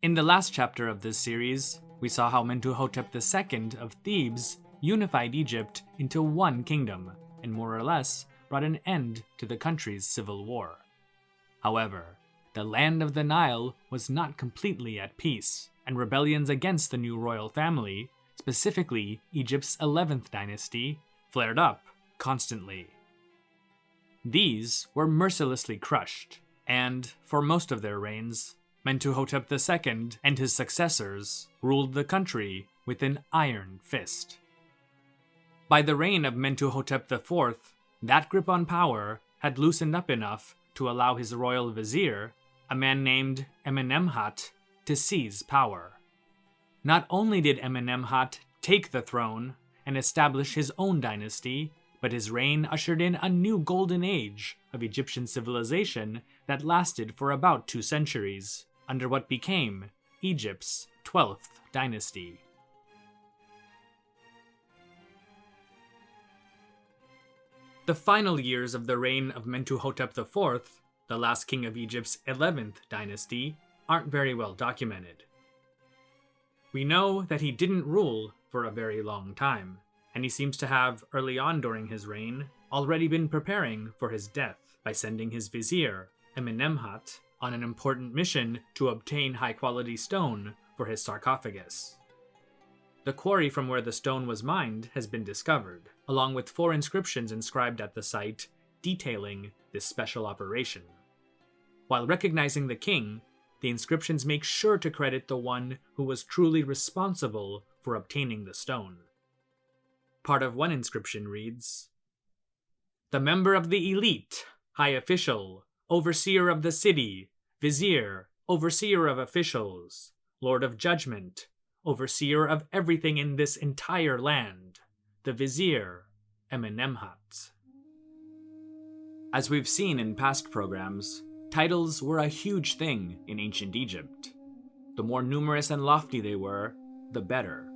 In the last chapter of this series, we saw how Mentuhotep II of Thebes unified Egypt into one kingdom, and more or less brought an end to the country's civil war. However, the land of the Nile was not completely at peace, and rebellions against the new royal family, specifically Egypt's 11th dynasty, flared up constantly. These were mercilessly crushed, and, for most of their reigns, Mentuhotep II and his successors ruled the country with an iron fist. By the reign of Mentuhotep IV, that grip on power had loosened up enough to allow his royal vizier, a man named Amenemhat, to seize power. Not only did Amenemhat take the throne and establish his own dynasty, but his reign ushered in a new golden age of Egyptian civilization that lasted for about two centuries, under what became Egypt's 12th dynasty. The final years of the reign of Mentuhotep IV, the last king of Egypt's 11th dynasty, aren't very well documented. We know that he didn't rule for a very long time, and he seems to have, early on during his reign, already been preparing for his death by sending his vizier, Amenemhat, on an important mission to obtain high quality stone for his sarcophagus. The quarry from where the stone was mined has been discovered, along with four inscriptions inscribed at the site detailing this special operation. While recognizing the king, the inscriptions make sure to credit the one who was truly responsible for obtaining the stone. Part of one inscription reads The member of the elite, high official, overseer of the city, vizier, overseer of officials, lord of judgment, overseer of everything in this entire land, the vizier, Amenemhat. As we've seen in past programs, titles were a huge thing in ancient Egypt. The more numerous and lofty they were, the better.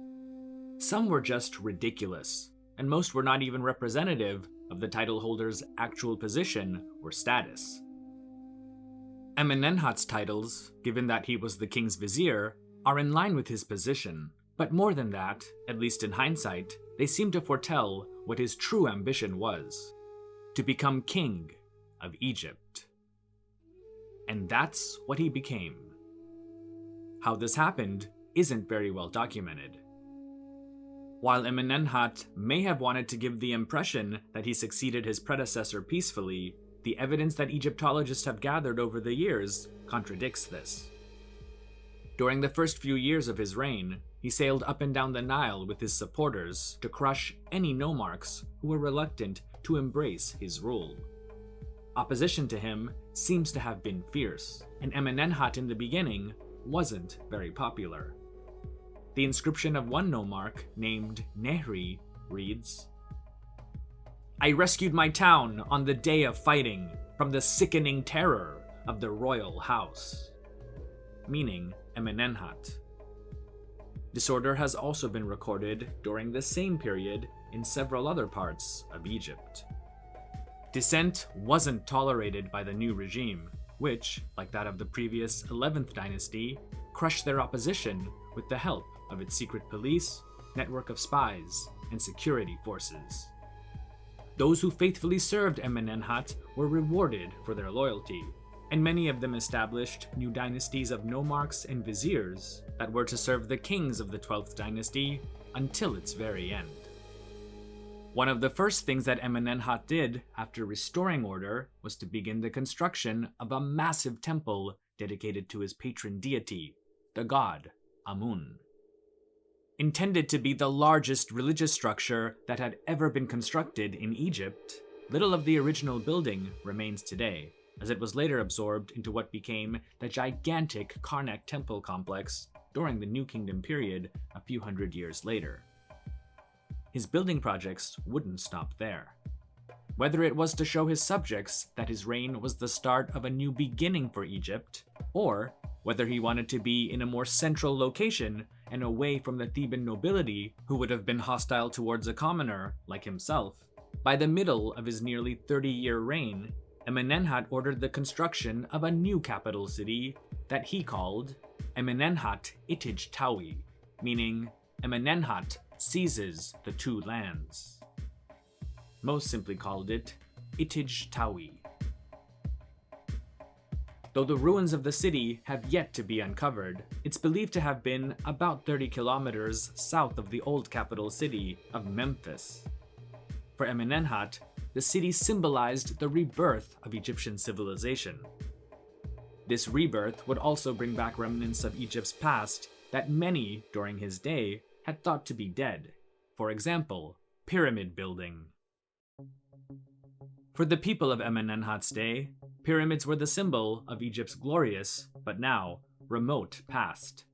Some were just ridiculous, and most were not even representative of the title holder's actual position or status. Amenemhat's titles, given that he was the king's vizier, are in line with his position, but more than that, at least in hindsight, they seem to foretell what his true ambition was to become king of Egypt. And that's what he became. How this happened isn't very well documented. While Amenemhat may have wanted to give the impression that he succeeded his predecessor peacefully, the evidence that Egyptologists have gathered over the years contradicts this. During the first few years of his reign, he sailed up and down the Nile with his supporters to crush any nomarchs who were reluctant to embrace his rule. Opposition to him seems to have been fierce, and Amenemhat in the beginning wasn't very popular. The inscription of one nomarch, named Nehri, reads, I rescued my town on the day of fighting from the sickening terror of the royal house. Meaning Amenemhat. Disorder has also been recorded during the same period in several other parts of Egypt. Dissent wasn't tolerated by the new regime, which, like that of the previous 11th dynasty, crushed their opposition with the help of its secret police, network of spies, and security forces. Those who faithfully served Amenemhat were rewarded for their loyalty, and many of them established new dynasties of nomarchs and viziers that were to serve the kings of the 12th dynasty until its very end. One of the first things that Amenemhat did after restoring order was to begin the construction of a massive temple dedicated to his patron deity, the god Amun. Intended to be the largest religious structure that had ever been constructed in Egypt, little of the original building remains today, as it was later absorbed into what became the gigantic Karnak temple complex during the New Kingdom period a few hundred years later. His building projects wouldn't stop there. Whether it was to show his subjects that his reign was the start of a new beginning for Egypt, or whether he wanted to be in a more central location and away from the Theban nobility who would have been hostile towards a commoner like himself, by the middle of his nearly 30-year reign, Amenemhat ordered the construction of a new capital city that he called Amenemhat Itij Tawi, meaning Amenemhat seizes the two lands. Most simply called it Itij Tawi. Though the ruins of the city have yet to be uncovered, it's believed to have been about 30 kilometers south of the old capital city of Memphis. For Amenemhat, the city symbolized the rebirth of Egyptian civilization. This rebirth would also bring back remnants of Egypt's past that many, during his day, had thought to be dead. For example, pyramid building. For the people of Amenemhat's day, pyramids were the symbol of Egypt's glorious, but now, remote past.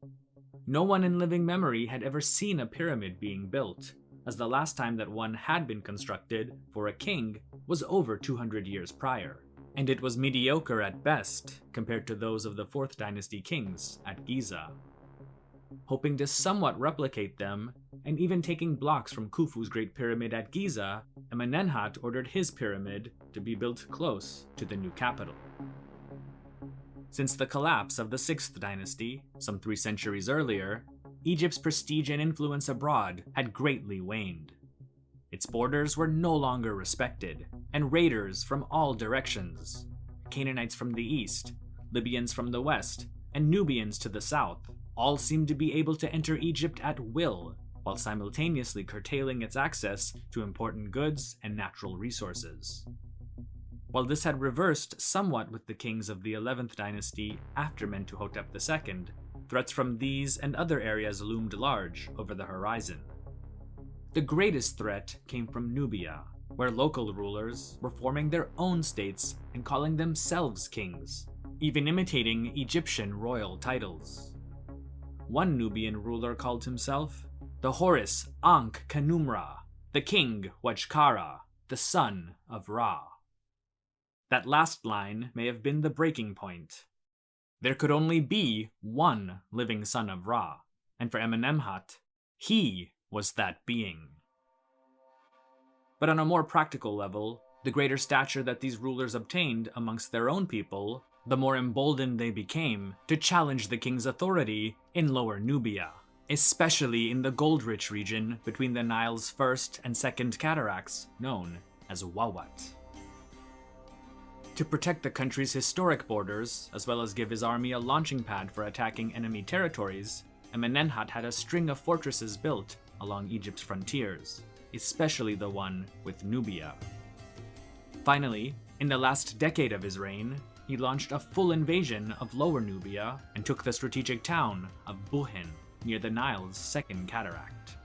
No one in living memory had ever seen a pyramid being built, as the last time that one had been constructed for a king was over 200 years prior, and it was mediocre at best compared to those of the 4th dynasty kings at Giza hoping to somewhat replicate them, and even taking blocks from Khufu's Great Pyramid at Giza, Amenemhat ordered his pyramid to be built close to the new capital. Since the collapse of the 6th dynasty, some three centuries earlier, Egypt's prestige and influence abroad had greatly waned. Its borders were no longer respected, and raiders from all directions Canaanites from the east, Libyans from the west, and Nubians to the south all seemed to be able to enter Egypt at will, while simultaneously curtailing its access to important goods and natural resources. While this had reversed somewhat with the kings of the 11th dynasty after Mentuhotep II, threats from these and other areas loomed large over the horizon. The greatest threat came from Nubia, where local rulers were forming their own states and calling themselves kings, even imitating Egyptian royal titles. One Nubian ruler called himself the Horus Ankh Khnumra, the king Wajkara, the son of Ra. That last line may have been the breaking point. There could only be one living son of Ra, and for Amenemhat, he was that being. But on a more practical level, the greater stature that these rulers obtained amongst their own people the more emboldened they became to challenge the king's authority in Lower Nubia, especially in the gold-rich region between the Nile's first and second cataracts, known as Wawat. To protect the country's historic borders, as well as give his army a launching pad for attacking enemy territories, Amenemhat had a string of fortresses built along Egypt's frontiers, especially the one with Nubia. Finally, in the last decade of his reign, he launched a full invasion of Lower Nubia and took the strategic town of Buhen near the Nile's second cataract.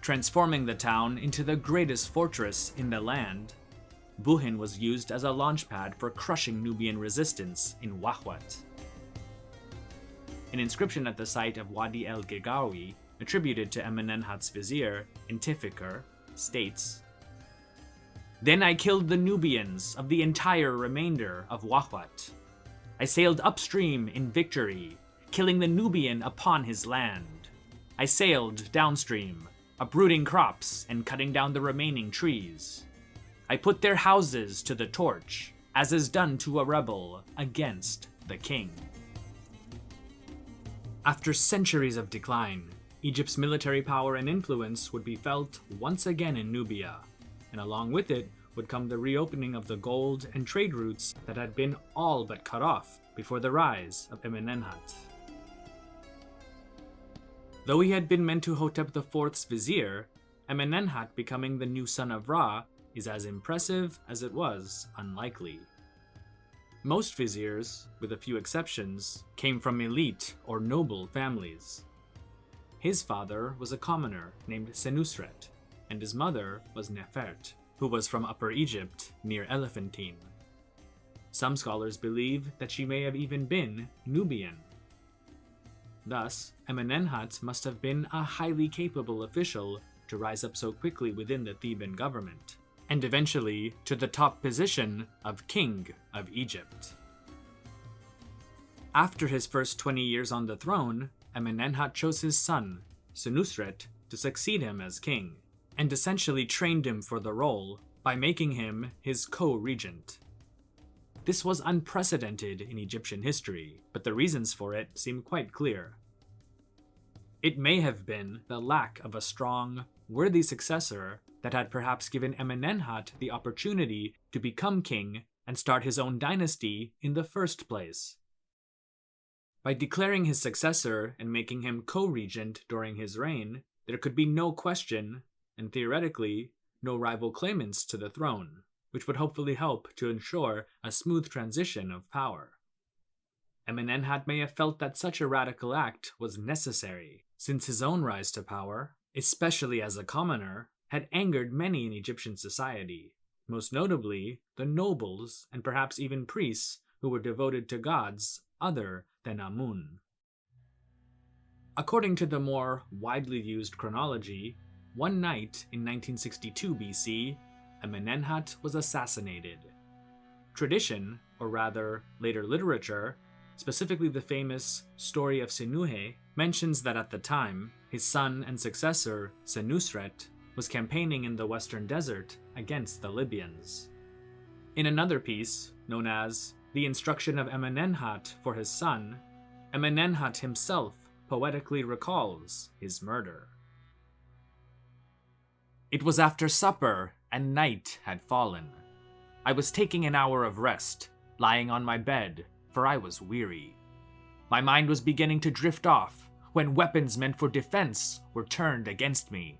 Transforming the town into the greatest fortress in the land, Buhen was used as a launchpad for crushing Nubian resistance in Wawat. An inscription at the site of Wadi el Gegawi, attributed to Amenemhat's vizier, Intifikar, states then I killed the Nubians of the entire remainder of Wawat. I sailed upstream in victory, killing the Nubian upon his land. I sailed downstream, uprooting crops and cutting down the remaining trees. I put their houses to the torch, as is done to a rebel against the king. After centuries of decline, Egypt's military power and influence would be felt once again in Nubia, and along with it would come the reopening of the gold and trade routes that had been all but cut off before the rise of Amenemhat. Though he had been Mentuhotep IV's vizier, Amenemhat becoming the new son of Ra is as impressive as it was unlikely. Most viziers, with a few exceptions, came from elite or noble families. His father was a commoner named Senusret, and his mother was Nefert, who was from Upper Egypt near Elephantine. Some scholars believe that she may have even been Nubian. Thus, Amenemhat must have been a highly capable official to rise up so quickly within the Theban government, and eventually to the top position of King of Egypt. After his first 20 years on the throne, Amenemhat chose his son, Senusret, to succeed him as king and essentially trained him for the role by making him his co-regent. This was unprecedented in Egyptian history, but the reasons for it seem quite clear. It may have been the lack of a strong, worthy successor that had perhaps given Amenemhat the opportunity to become king and start his own dynasty in the first place. By declaring his successor and making him co-regent during his reign, there could be no question, and theoretically, no rival claimants to the throne, which would hopefully help to ensure a smooth transition of power. Amenemhat may have felt that such a radical act was necessary, since his own rise to power, especially as a commoner, had angered many in Egyptian society, most notably the nobles and perhaps even priests who were devoted to gods other than Amun. According to the more widely used chronology, one night in 1962 BC, Amenemhat was assassinated. Tradition, or rather later literature, specifically the famous Story of Sinuhe, mentions that at the time, his son and successor, Senusret, was campaigning in the western desert against the Libyans. In another piece, known as The Instruction of Amenemhat for his son, Amenemhat himself poetically recalls his murder. It was after supper, and night had fallen. I was taking an hour of rest, lying on my bed, for I was weary. My mind was beginning to drift off when weapons meant for defense were turned against me.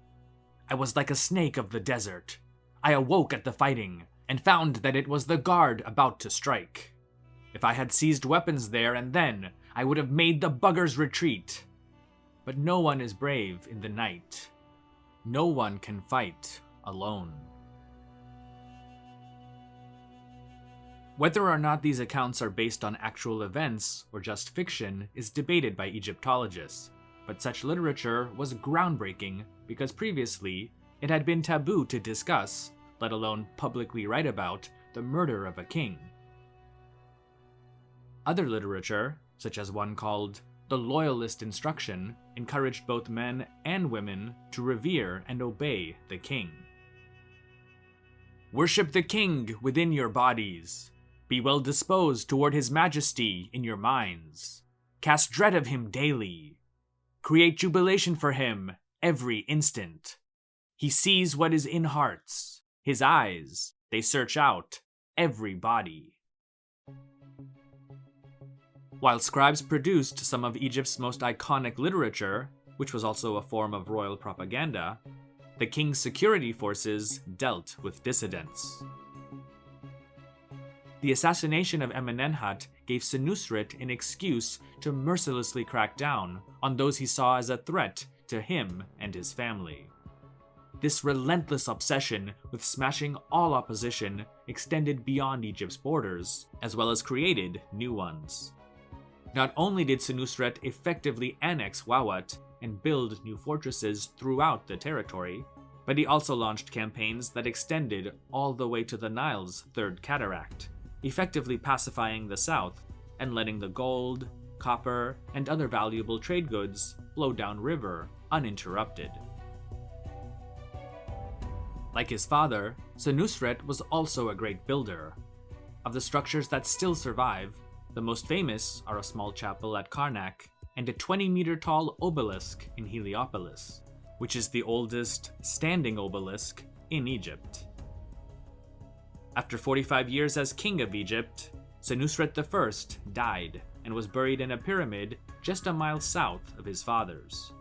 I was like a snake of the desert. I awoke at the fighting and found that it was the guard about to strike. If I had seized weapons there and then, I would have made the buggers retreat. But no one is brave in the night. No one can fight alone. Whether or not these accounts are based on actual events or just fiction is debated by Egyptologists, but such literature was groundbreaking because previously it had been taboo to discuss, let alone publicly write about, the murder of a king. Other literature, such as one called The Loyalist Instruction, encouraged both men and women to revere and obey the king. Worship the king within your bodies. Be well disposed toward his majesty in your minds. Cast dread of him daily. Create jubilation for him every instant. He sees what is in hearts. His eyes, they search out every body. While scribes produced some of Egypt's most iconic literature, which was also a form of royal propaganda, the king's security forces dealt with dissidents. The assassination of Amenemhat gave Senusret an excuse to mercilessly crack down on those he saw as a threat to him and his family. This relentless obsession with smashing all opposition extended beyond Egypt's borders, as well as created new ones. Not only did Senusret effectively annex Wawat and build new fortresses throughout the territory, but he also launched campaigns that extended all the way to the Nile's Third Cataract, effectively pacifying the south and letting the gold, copper, and other valuable trade goods flow downriver uninterrupted. Like his father, Senusret was also a great builder. Of the structures that still survive, the most famous are a small chapel at Karnak and a 20 meter tall obelisk in Heliopolis, which is the oldest standing obelisk in Egypt. After 45 years as king of Egypt, Senusret I died and was buried in a pyramid just a mile south of his father's.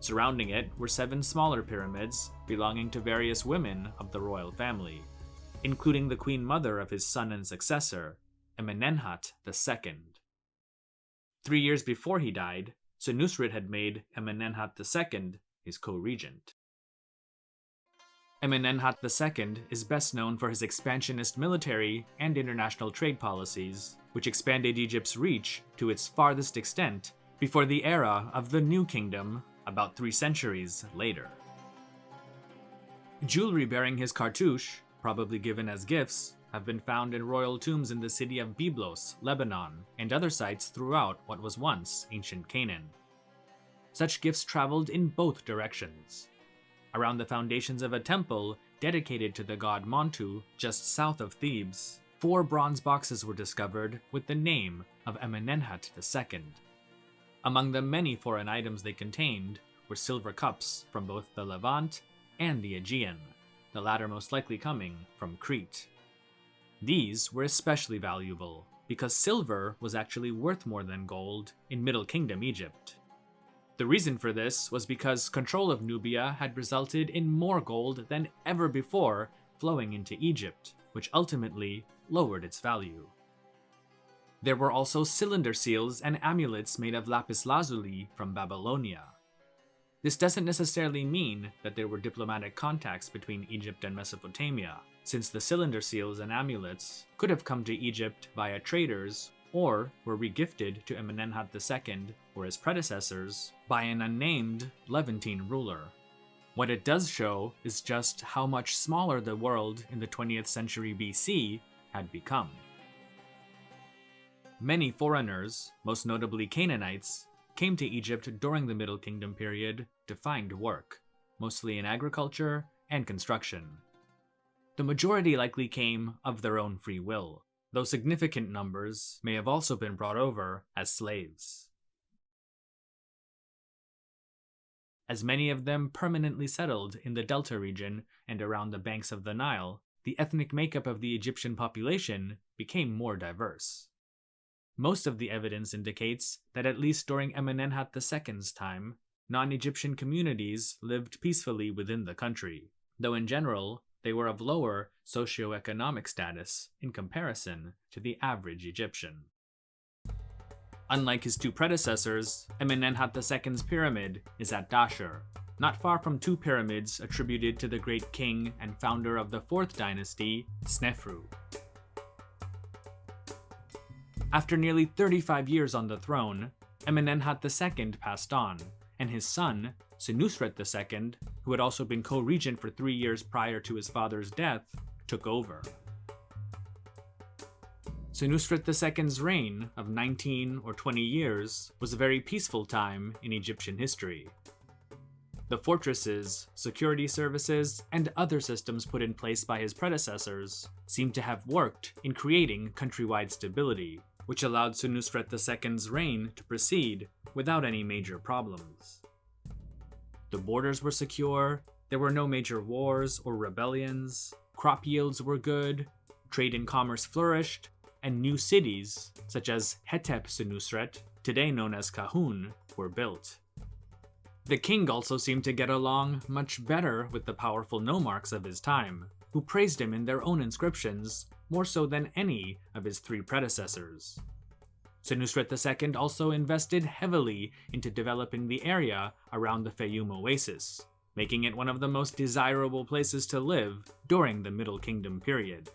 Surrounding it were seven smaller pyramids belonging to various women of the royal family, including the queen mother of his son and successor, Amenemhat II. Three years before he died, Senusret had made Amenemhat II his co-regent. Amenemhat II is best known for his expansionist military and international trade policies, which expanded Egypt's reach to its farthest extent before the era of the New Kingdom about three centuries later. Jewelry bearing his cartouche, probably given as gifts, have been found in royal tombs in the city of Byblos, Lebanon, and other sites throughout what was once ancient Canaan. Such gifts traveled in both directions. Around the foundations of a temple dedicated to the god Montu just south of Thebes, four bronze boxes were discovered with the name of Amenemhat II. Among the many foreign items they contained were silver cups from both the Levant and the Aegean, the latter most likely coming from Crete. These were especially valuable because silver was actually worth more than gold in Middle Kingdom Egypt. The reason for this was because control of Nubia had resulted in more gold than ever before flowing into Egypt, which ultimately lowered its value. There were also cylinder seals and amulets made of lapis lazuli from Babylonia. This doesn't necessarily mean that there were diplomatic contacts between Egypt and Mesopotamia, since the cylinder seals and amulets could have come to Egypt via traders or were regifted to Amenemhat II or his predecessors by an unnamed Levantine ruler. What it does show is just how much smaller the world in the 20th century BC had become. Many foreigners, most notably Canaanites, came to Egypt during the Middle Kingdom period to find work, mostly in agriculture and construction. The majority likely came of their own free will, though significant numbers may have also been brought over as slaves. As many of them permanently settled in the Delta region and around the banks of the Nile, the ethnic makeup of the Egyptian population became more diverse. Most of the evidence indicates that at least during Amenemhat II's time, non-Egyptian communities lived peacefully within the country, though in general, they were of lower socioeconomic status in comparison to the average Egyptian. Unlike his two predecessors, Amenemhat II's pyramid is at Dashur, not far from two pyramids attributed to the great king and founder of the 4th dynasty, Snefru. After nearly 35 years on the throne, Amenemhat II passed on, and his son, Senusret II, who had also been co-regent for three years prior to his father's death, took over. Senusret II's reign of 19 or 20 years was a very peaceful time in Egyptian history. The fortresses, security services, and other systems put in place by his predecessors seem to have worked in creating countrywide stability which allowed Senusret II's reign to proceed without any major problems. The borders were secure, there were no major wars or rebellions, crop yields were good, trade and commerce flourished, and new cities, such as Hetep Senusret, today known as Kahun, were built. The king also seemed to get along much better with the powerful nomarchs of his time, who praised him in their own inscriptions more so than any of his three predecessors. Senusret II also invested heavily into developing the area around the Fayum Oasis, making it one of the most desirable places to live during the Middle Kingdom period.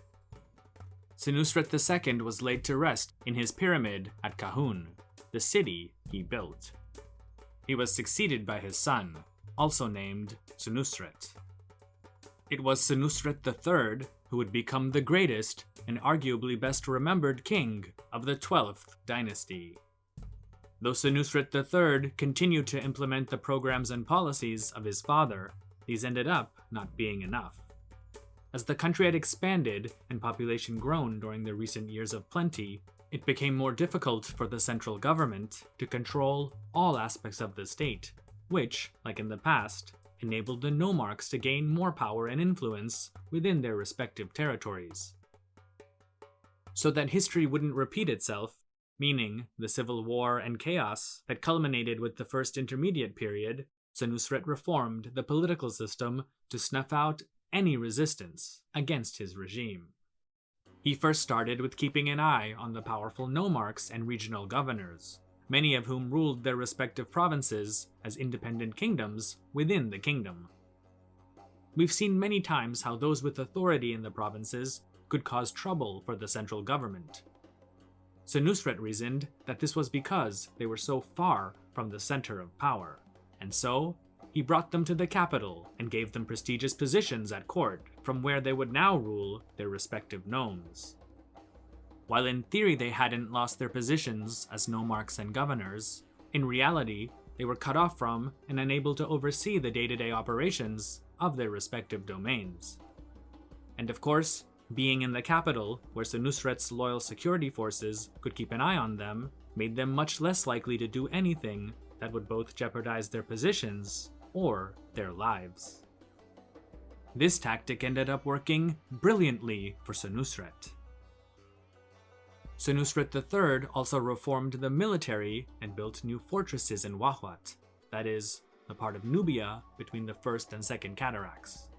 Senusret II was laid to rest in his pyramid at Kahun, the city he built. He was succeeded by his son, also named Senusret. It was Senusret III who would become the greatest and arguably best remembered king of the 12th dynasty. Though Senusret III continued to implement the programs and policies of his father, these ended up not being enough. As the country had expanded and population grown during the recent years of plenty, it became more difficult for the central government to control all aspects of the state, which, like in the past, enabled the nomarchs to gain more power and influence within their respective territories. So that history wouldn't repeat itself, meaning the civil war and chaos that culminated with the First Intermediate Period, Senusret reformed the political system to snuff out any resistance against his regime. He first started with keeping an eye on the powerful nomarchs and regional governors, many of whom ruled their respective provinces as independent kingdoms within the kingdom. We've seen many times how those with authority in the provinces could cause trouble for the central government. Senusret reasoned that this was because they were so far from the center of power, and so he brought them to the capital and gave them prestigious positions at court from where they would now rule their respective nomes. While in theory they hadn't lost their positions as nomarchs and governors, in reality, they were cut off from and unable to oversee the day-to-day -day operations of their respective domains. And of course, Being in the capital, where Senusret's loyal security forces could keep an eye on them, made them much less likely to do anything that would both jeopardize their positions or their lives. This tactic ended up working brilliantly for Senusret. Senusret III also reformed the military and built new fortresses in Wawat, that is, the part of Nubia between the First and Second Cataracts.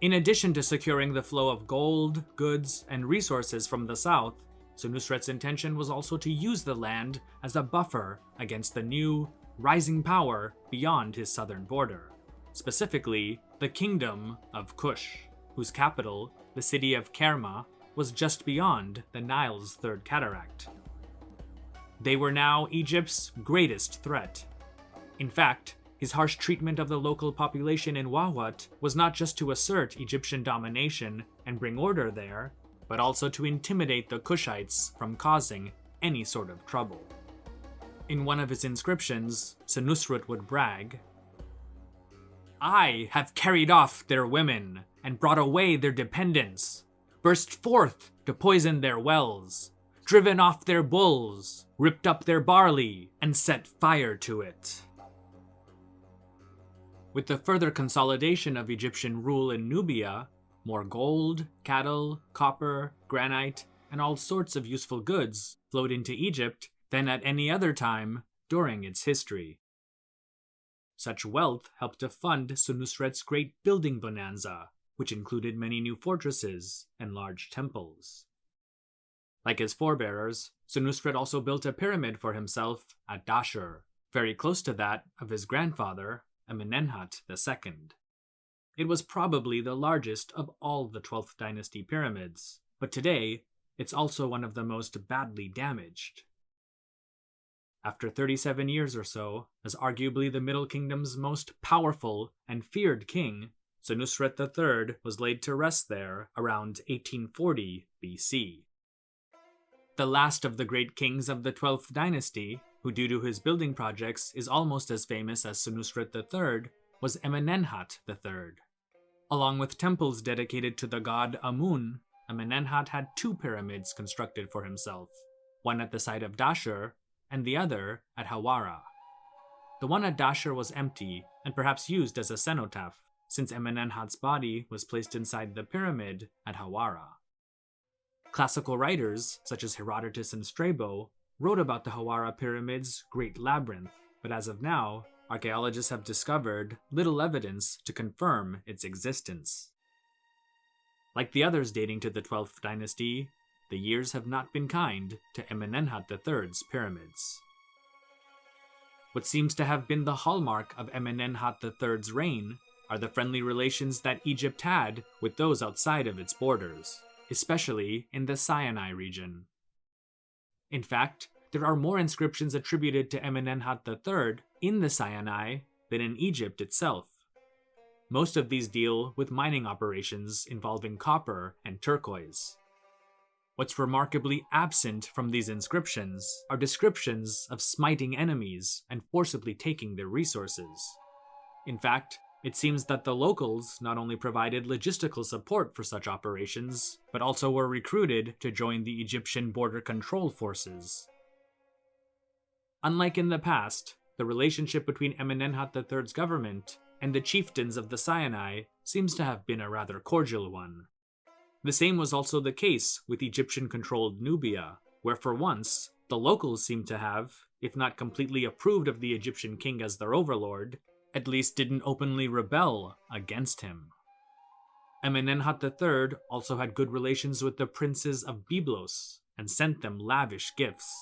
In addition to securing the flow of gold, goods, and resources from the south, Senusret's intention was also to use the land as a buffer against the new, rising power beyond his southern border, specifically the Kingdom of Kush, whose capital, the city of Kerma, was just beyond the Nile's third cataract. They were now Egypt's greatest threat. In fact, his harsh treatment of the local population in Wawat was not just to assert Egyptian domination and bring order there, but also to intimidate the Kushites from causing any sort of trouble. In one of his inscriptions, Senusret would brag, I have carried off their women and brought away their dependents, burst forth to poison their wells, driven off their bulls, ripped up their barley, and set fire to it. With the further consolidation of Egyptian rule in Nubia, more gold, cattle, copper, granite, and all sorts of useful goods flowed into Egypt than at any other time during its history. Such wealth helped to fund Senusret's great building bonanza, which included many new fortresses and large temples. Like his forebearers, Senusret also built a pyramid for himself at Dashur, very close to that of his grandfather, Amenemhat II. It was probably the largest of all the 12th dynasty pyramids, but today it's also one of the most badly damaged. After 37 years or so, as arguably the Middle Kingdom's most powerful and feared king, Senusret III was laid to rest there around 1840 BC. The last of the great kings of the 12th dynasty, who due to his building projects is almost as famous as Senusret III, was Amenemhat III. Along with temples dedicated to the god Amun, Amenemhat had two pyramids constructed for himself, one at the site of Dashur and the other at Hawara. The one at Dashur was empty and perhaps used as a cenotaph, since Amenemhat's body was placed inside the pyramid at Hawara. Classical writers, such as Herodotus and Strabo, wrote about the Hawara Pyramid's Great Labyrinth, but as of now, archaeologists have discovered little evidence to confirm its existence. Like the others dating to the 12th dynasty, the years have not been kind to Amenemhat III's pyramids. What seems to have been the hallmark of Amenemhat III's reign are the friendly relations that Egypt had with those outside of its borders, especially in the Sinai region. In fact, there are more inscriptions attributed to Amenemhat III in the Sinai than in Egypt itself. Most of these deal with mining operations involving copper and turquoise. What's remarkably absent from these inscriptions are descriptions of smiting enemies and forcibly taking their resources. In fact, it seems that the locals not only provided logistical support for such operations, but also were recruited to join the Egyptian border control forces. Unlike in the past, the relationship between Amenemhat III's government and the chieftains of the Sinai seems to have been a rather cordial one. The same was also the case with Egyptian-controlled Nubia, where for once, the locals seemed to have, if not completely approved of the Egyptian king as their overlord, at least didn't openly rebel against him. Amenemhat III also had good relations with the princes of Byblos and sent them lavish gifts.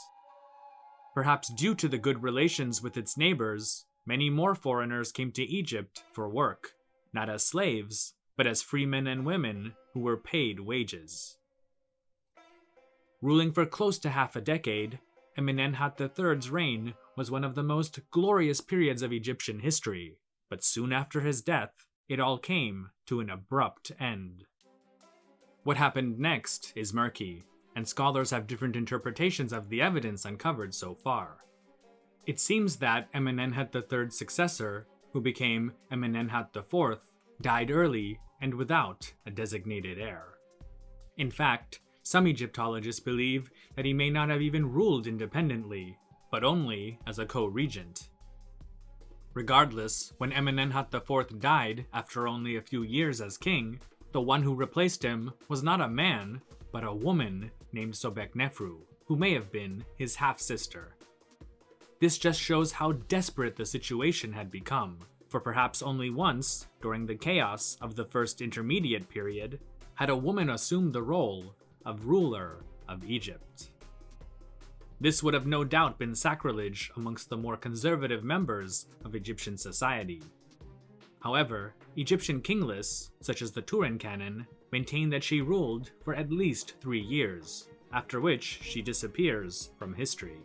Perhaps due to the good relations with its neighbors, many more foreigners came to Egypt for work, not as slaves, but as freemen and women who were paid wages. Ruling for close to half a decade, Amenemhat III's reign was one of the most glorious periods of Egyptian history, but soon after his death, it all came to an abrupt end. What happened next is murky, and scholars have different interpretations of the evidence uncovered so far. It seems that Amenemhat III's successor, who became Amenemhat IV, died early and without a designated heir. In fact, some Egyptologists believe that he may not have even ruled independently, but only as a co-regent. Regardless, when Amenemhat IV died after only a few years as king, the one who replaced him was not a man, but a woman named Sobeknefru, who may have been his half-sister. This just shows how desperate the situation had become, for perhaps only once, during the chaos of the First Intermediate Period, had a woman assumed the role of ruler of Egypt. This would have no doubt been sacrilege amongst the more conservative members of Egyptian society. However, Egyptian king lists, such as the Turin Canon, maintain that she ruled for at least three years, after which she disappears from history.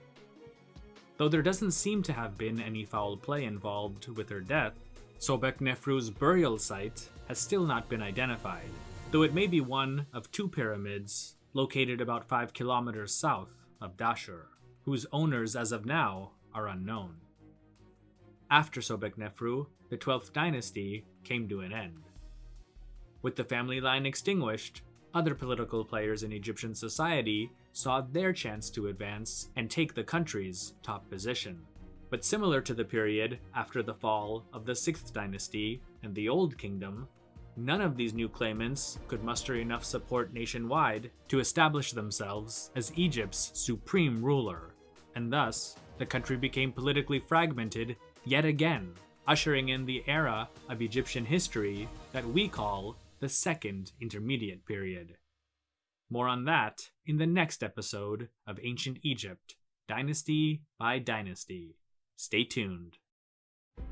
Though there doesn't seem to have been any foul play involved with her death, Sobeknefru's burial site has still not been identified, though it may be one of two pyramids located about 5 kilometers south of Dashur, whose owners as of now are unknown. After Sobeknefru, the 12th dynasty came to an end. With the family line extinguished, other political players in Egyptian society saw their chance to advance and take the country's top position. But similar to the period after the fall of the 6th dynasty and the Old Kingdom, none of these new claimants could muster enough support nationwide to establish themselves as Egypt's supreme ruler, and thus the country became politically fragmented yet again, ushering in the era of Egyptian history that we call the Second Intermediate Period. More on that in the next episode of Ancient Egypt, Dynasty by Dynasty. Stay tuned.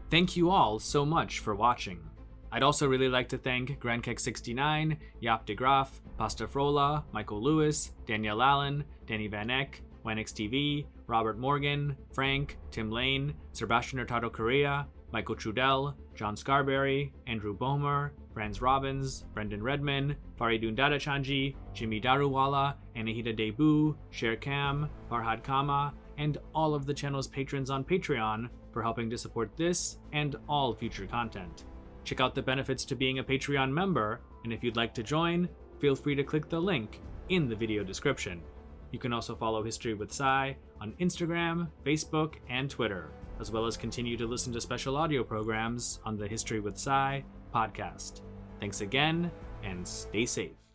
Thank you all so much for watching. I'd also really like to thank GrandKek69, Jaap de Graaf, Pasta Frola, Michael Lewis, Danielle Allen, Danny Van Eck, Wenix TV, Robert Morgan, Frank, Tim Lane, Sebastian Hurtado Correa, Michael Trudell, John Scarberry, Andrew Bomer, Franz Robbins, Brendan Redman, Faridun Dadachanji, Jimmy Daruwala, Anahita Debu, Sher Kam, Farhad Kama, and all of the channel's patrons on Patreon for helping to support this and all future content. Check out the benefits to being a Patreon member, and if you'd like to join, feel free to click the link in the video description. You can also follow History with Sai on Instagram, Facebook, and Twitter, as well as continue to listen to special audio programs on the History with Sai podcast. Thanks again, and stay safe.